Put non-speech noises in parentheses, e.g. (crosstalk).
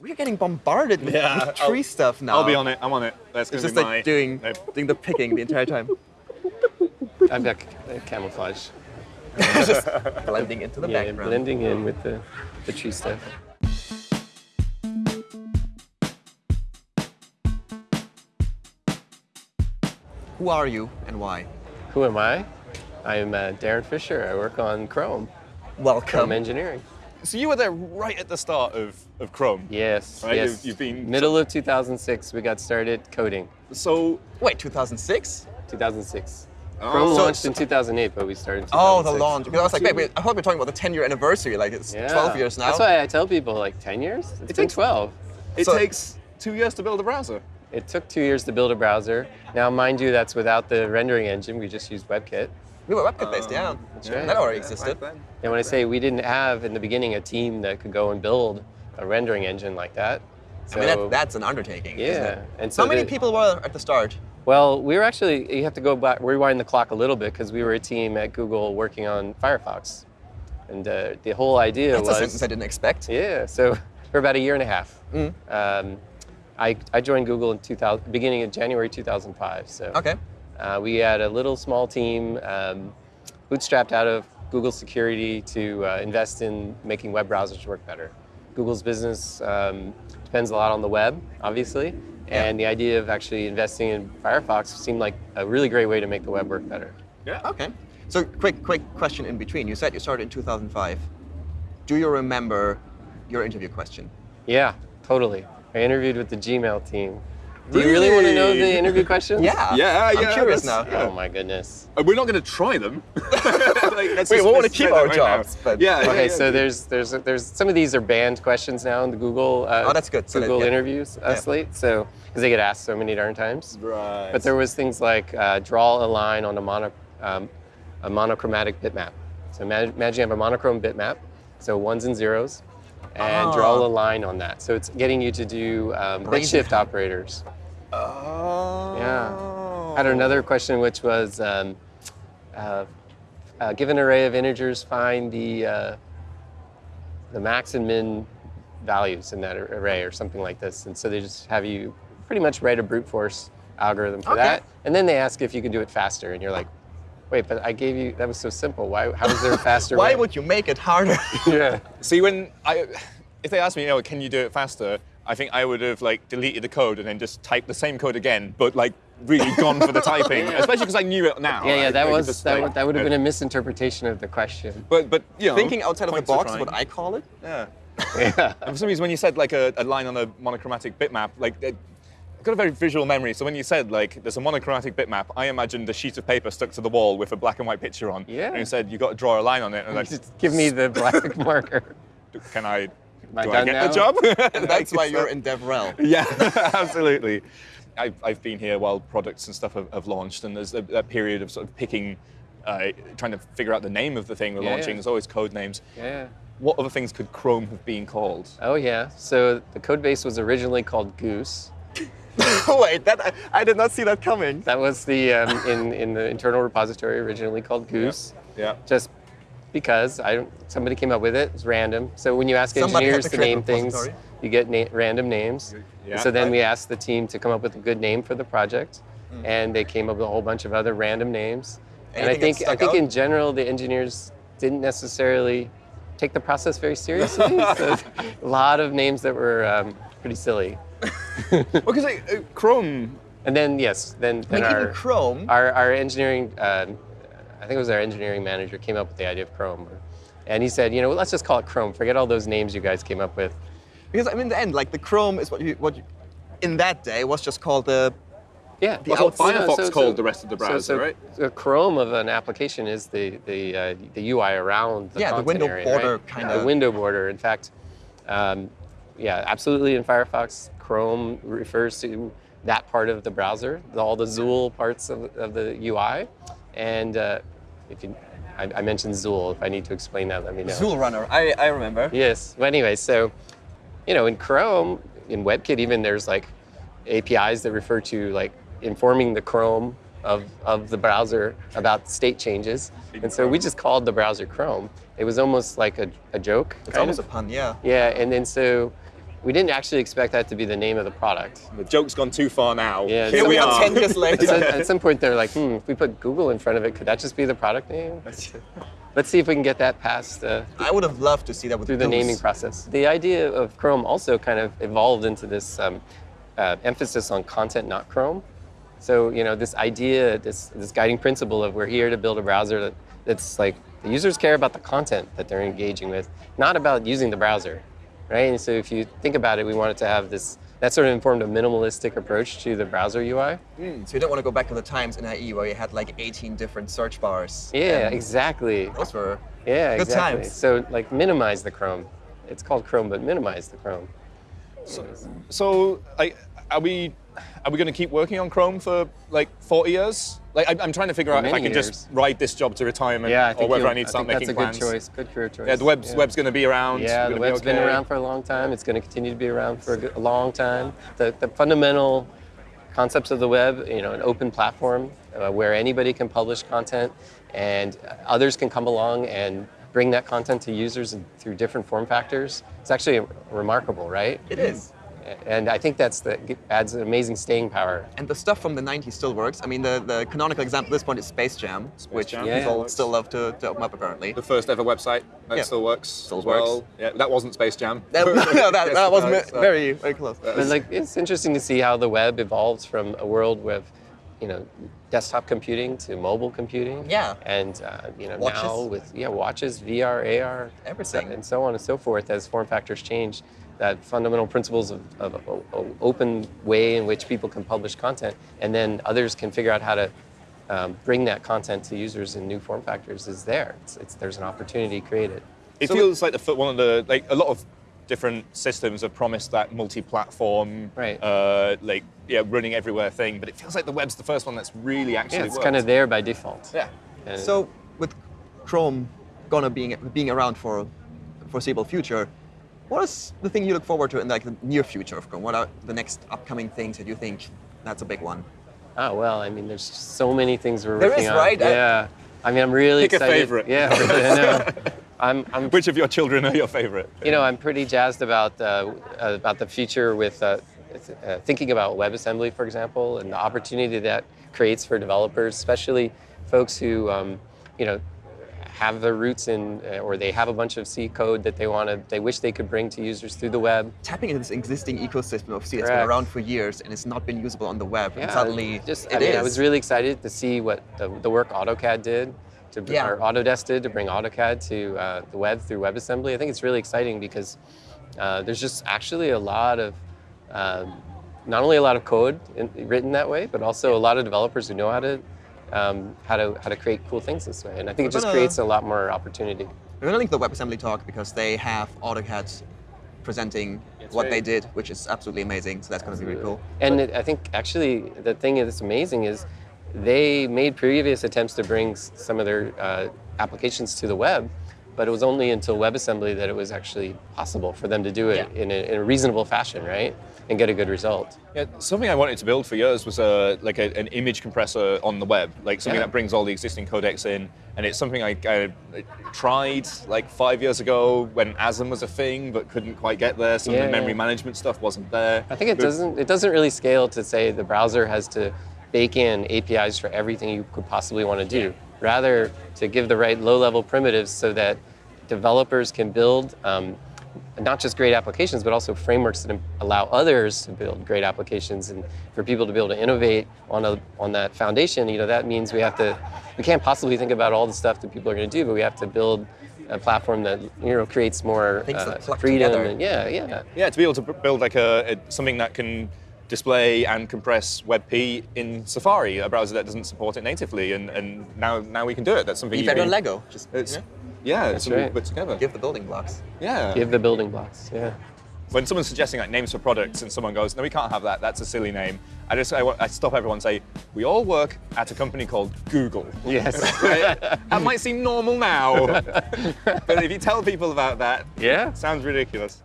We're getting bombarded with, Yeah, with tree I'll- stuff now. I'll be on it. I'm on it. That's It's gonna just be like my doing doing the picking the entire time. I've got ca- camouflage. (laughs) just blending into the yeah, background. blending in with the, the tree stuff. Who are you and why? Who am I? I'm uh, Darin Fisher. I work on Chrome, Welcome. Chrome engineering. So you were there right at the start of, of Chrome. Yes, Right, yes. you've- you've been- Middle of 2006, we got started coding. So Wait, 2006? 2006. Oh. Chrome So- launched in 2008, but we started in Oh, the launch. Because I was like, wait, wait, I thought we were talking about the 10 year anniversary. Like it's Yeah. 12 years now. That's why I tell people like 10 years. It's It been takes- 12. it So- takes two years to build a browser. It took two years to build a browser. Now, mind you, that's without the rendering engine. We just used WebKit. We were WebKit based, yeah. right. That already Yeah, existed. back. And when I say we didn't have in the beginning a team that could go and build a rendering engine like that. I mean, So- that, that's an undertaking. isn't yeah. it? And so How many the- people were at the start? Well, we were actually, you have to go back, rewind the clock a little bit because we were a team at Google working on Firefox. And uh, the whole idea That's a was. sentence I didn't expect. Yeah, so (laughs) for about a year and a half. Mm. Um, I, I joined Google in 2000, beginning of January 2005. So Okay. Uh, we had a little small team um, bootstrapped out of Google security to uh, invest in making web browsers work better. Google's business um, depends a lot on the web, obviously, Yeah. and the idea of actually investing in Firefox seemed like a really great way to make the web work better. Yeah. Okay. So, quick, quick question in between. You said you started in 2005. Do you remember your interview question? Yeah, totally. I interviewed with the Gmail team. Do you really want to know the interview questions? Yeah. Yeah, I'm yeah, curious now. that's- Oh my goodness. Uh, We're not going to try them. (laughs) like, (laughs) let's We just- want to keep our that right now. jobs, but- yeah. Okay, yeah, so yeah. there's there's there's some of these are banned questions now in the Google uh, Oh, that's good. So that- Google yeah. interviews uh, Yeah. slate. So because they get asked so many darn times. right. But there was things like uh, draw a line on a mono um, a monochromatic bitmap. So imagine, imagine you have a monochrome bitmap, so ones and zeros, and draw Ah. a line on that. So it's getting you to do um, bit shift operators. Oh. Yeah. I had another question, which was, um, uh, uh, given an array of integers, find the uh, the max and min values in that array, or something like this. And so they just have you pretty much write a brute force algorithm for Okay. that, and then they ask if you can do it faster, and you're like, wait, but I gave you that was so simple. Why? How is there a faster (laughs) Why way? would you make it harder? (laughs) yeah. (laughs) See, when I, if they ask me, you know, can you do it faster? I think I would have like deleted the code and then just typed the same code again, but like really gone for the (laughs) typing, especially because I knew it now. Yeah, yeah, I- that I was just, that, like, would- that would have been a misinterpretation of the question. But but you know, Thinking outside of the box is what I call it. Yeah. Yeah. (laughs) For some reason, when you said like a, a line on a monochromatic bitmap, like it, I've got a very visual memory. So when you said like there's a monochromatic bitmap, I imagined a sheet of paper stuck to the wall with a black and white picture on. Yeah. And you said you got to draw a line on it, and like, (laughs) Just give me the black marker. can I? I do I get now? the job? (laughs) That's why you're in DevRel. Yeah, (laughs) (laughs) absolutely. I've, I've been here while products and stuff have, have launched, and there's a, that period of sort of picking, uh, trying to figure out the name of the thing we're Yeah, launching. yeah. There's always code names. Yeah. What other things could Chrome have been called? Oh yeah. So the code base was originally called Goose. Wait, that I, I did not see that coming. That was the um, in in the internal repository originally called Goose. Yeah. Just because I somebody came up with it. It's random. So when you ask Somebody engineers to to name things, you get na- random names. Yeah, so then right. we asked the team to come up with a good name for the project, Mm. and they came up with a whole bunch of other random names. and I think I think out? in general the engineers didn't necessarily take the process very seriously. (laughs) so a lot of names that were um, pretty silly. (laughs) Because like, uh, Chrome. And then yes, then I then mean, our Chrome. our, our engineering, um, I think it was our engineering manager came up with the idea of Chrome, and he said, you know, let's just call it Chrome. Forget all those names you guys came up with. Because I mean, in the end, like the Chrome is what you what you, in that day was just called the Yeah, The That's what outside- Firefox called the rest of the browser, so, right? The Chrome of an application is the the uh, the UI around the Yeah, the window area, border right? kinda- The window border. In fact, um, yeah, absolutely. In Firefox, Chrome refers to that part of the browser, the- all the XUL parts of, of the UI, and uh, if you, I, I mentioned XUL. If I need to explain that, let me know. XULRunner. I, I remember. Yes. Well, anyway, so you know, in Chrome, in WebKit, even there's like APIs that refer to like informing the Chrome of, of the browser about state changes. And so we just called the browser Chrome. It was almost like a, a joke. It's almost of. a pun, yeah. Yeah, and then so we didn't actually expect that to be the name of the product. The joke's gone too far now. Yeah, Here we we are are. 10 years later. So at some point, they're like, hmm, if we put Google in front of it, could that just be the product name? Let's see if we can get that past uh, I would have loved to see that with through the Goose. naming process. The idea of Chrome also kind of evolved into this um, uh, emphasis on content, not Chrome. So you know, this idea, this this guiding principle of we're here to build a browser that, that's like the users care about the content that they're engaging with, not about using the browser, right? And so if you think about it, we wanted to have this. That sort of informed a minimalistic approach to the browser UI. Mm, so you don't want to go back to the times in IE where you had like 18 different search bars. Yeah, exactly. Those were Yeah, Good exactly. times. So like minimize the Chrome. It's called Chrome, but minimize the Chrome. So, like, are we are we going to keep working on Chrome for like 40 years? Like, I, I'm trying to figure out if I can years. just ride this job to retirement, Yeah, I or whether I need to start think making that's a good choice. Good career choice. Yeah, the web's yeah. web's going to be around. Yeah, the gonna be web's been around for a long time. It's going to continue to be around for a, good, a long time. The, the fundamental concepts of the web, you know, an open platform uh, where anybody can publish content and others can come along and bring that content to users through different form factors. It's actually remarkable, right? It is. And I think that's the adds an amazing staying power. And the stuff from the 90s still works. I mean, the, the canonical example at this point is Space Jam, which Jam, people yeah. still love to, to open up apparently. The first ever website that Yeah. still works. Still as well. works. Yeah, that wasn't Space Jam. (laughs) That, no, (laughs) that, Yes, that was no, me- it's, very, very close. But like, it's interesting to see how the web evolves from a world with, you know, desktop computing to mobile computing. Yeah. And uh, you know Watches. now with yeah watches, VR, AR, Everything. and so on and so forth as form factors change. That fundamental principles of, of a- a open way in which people can publish content, and then others can figure out how to um, bring that content to users in new form factors is there. It's, it's, there's an opportunity created. It So- feels like the fir- one of the like a lot of different systems have promised that multi-platform, Right. uh, like yeah, running everywhere thing. But it feels like the web's the first one that's really actually Yeah, it's worked. kind of there by default. yeah. And- So with Chrome gonna being being around for foreseeable future, what is the thing you look forward to in like the near future of Chrome? What are the next upcoming things that you think that's a big one? Oh well, I mean, there's so many things we're There working is, on. right? I- Yeah. I mean, I'm really Pick a excited. favorite. Yeah, (laughs) I know. (laughs) I'm, I'm, Which of your children are your favorite? you know, I'm pretty jazzed about uh, about the future with uh, uh, thinking about WebAssembly, for example, and the opportunity that creates for developers, especially folks who, um, you know, have their roots in, uh, or they have a bunch of C code that they want to, they wish they could bring to users through the web. Tapping into this existing ecosystem of C that's been around for years and it's not been usable on the web, and suddenly just it I mean, I was really excited to see what the, the work AutoCAD did, to Yeah. or Autodesk did to bring AutoCAD to uh, the web through WebAssembly. I think it's really exciting because uh, there's just actually a lot of um, not only a lot of code in, written that way, but also a lot of developers who know how to um, how to how to create cool things this way. And I think it just creates a lot more opportunity. We're gonna link the WebAssembly talk because they have AutoCAD presenting what right. they did, which is absolutely amazing. So that's gonna be really cool. And it, I think actually the thing that's amazing is they made previous attempts to bring some of their uh, applications to the web, but it was only until WebAssembly that it was actually possible for them to do it Yeah. in, a, in a reasonable fashion, right? And get a good result. Yeah, something I wanted to build for years was a, like a, an image compressor on the web, like something Yeah. that brings all the existing codecs in. And it's something I, I tried like five years ago when ASM was a thing, but couldn't quite get there. Some of the memory yeah. management stuff wasn't there. I think it But- doesn't it doesn't really scale to say the browser has to bake in APIs for everything you could possibly want to do. Rather, to give the right low-level primitives so that developers can build um, not just great applications, but also frameworks that allow others to build great applications, and for people to be able to innovate on a, on that foundation. You know, that means we have to we can't possibly think about all the stuff that people are going to do, but we have to build a platform that you know creates more uh, freedom. And, yeah, yeah. Yeah, to be able to build like a, a something that can display and compress WebP in Safari, a browser that doesn't support it natively, and, and now now we can do it. That's something Be you've better been- Lego. Just It's, you know, yeah, it's something right. we put together. give the building blocks. Yeah. Give the building blocks. Yeah. when someone's suggesting like names for products and someone goes, no, we can't have that. That's a silly name. I just I, I stop everyone and say, we all work at a company called Google. Yes. (laughs) Right? that might seem normal now, (laughs) but if you tell people about that, Yeah. it sounds ridiculous.